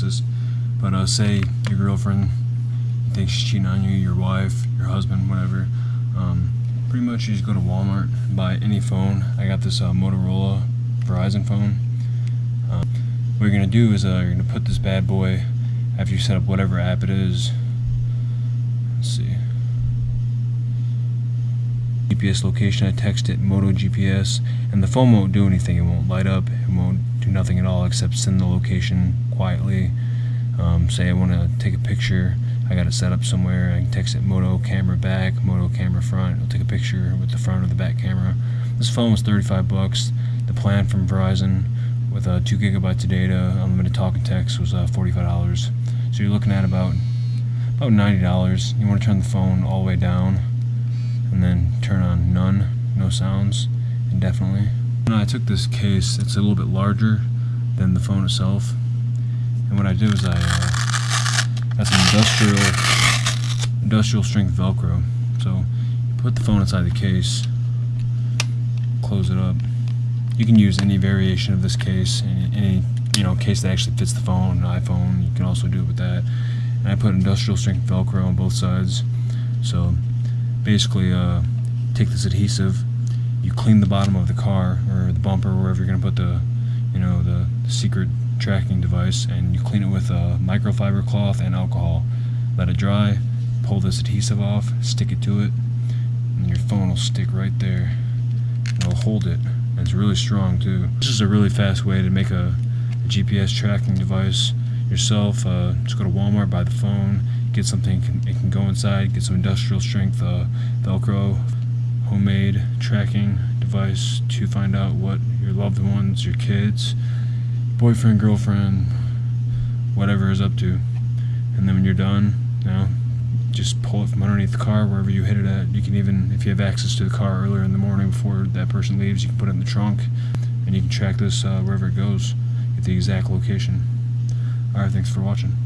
glasses. But uh, say your girlfriend thinks she's cheating on you, your wife, your husband, whatever. Um, pretty much you just go to Walmart buy any phone. I got this uh, Motorola Verizon phone. Uh, what you're gonna do is uh, you're gonna put this bad boy after you set up whatever app it is. Let's see. GPS location, I text it Moto GPS, and the phone won't do anything. It won't light up. It won't do nothing at all except send the location quietly. Um, say I want to take a picture. I got it set up somewhere. I can text it Moto camera back, Moto camera front. It'll take a picture with the front or the back camera. This phone was 35 bucks. The plan from Verizon with uh, two gigabytes of data, unlimited talk and text was uh, $45. So you're looking at about about $90. You want to turn the phone all the way down and then turn on none, no sounds, indefinitely. Now I took this case, it's a little bit larger than the phone itself. And what I did was I uh, some industrial, industrial strength Velcro. So you put the phone inside the case, close it up. You can use any variation of this case, any, any you know case that actually fits the phone, iPhone. You can also do it with that. And I put industrial strength Velcro on both sides. So basically uh, take this adhesive, you clean the bottom of the car or the bumper, wherever you're going to put the, you know, the, secret tracking device, and you clean it with a microfiber cloth and alcohol. Let it dry, pull this adhesive off, stick it to it, and your phone will stick right there. It'll hold it. And it's really strong too. This is a really fast way to make a, a GPS tracking device yourself. Uh, just go to Walmart, buy the phone, get something it can go inside get some industrial strength uh, velcro homemade tracking device to find out what your loved ones your kids boyfriend girlfriend whatever is up to. And then when you're done you know just pull it from underneath the car wherever you hit it at. You can even if you have access to the car earlier in the morning before that person leaves you can put it in the trunk and you can track this uh, wherever it goes at the exact location. Alright thanks for watching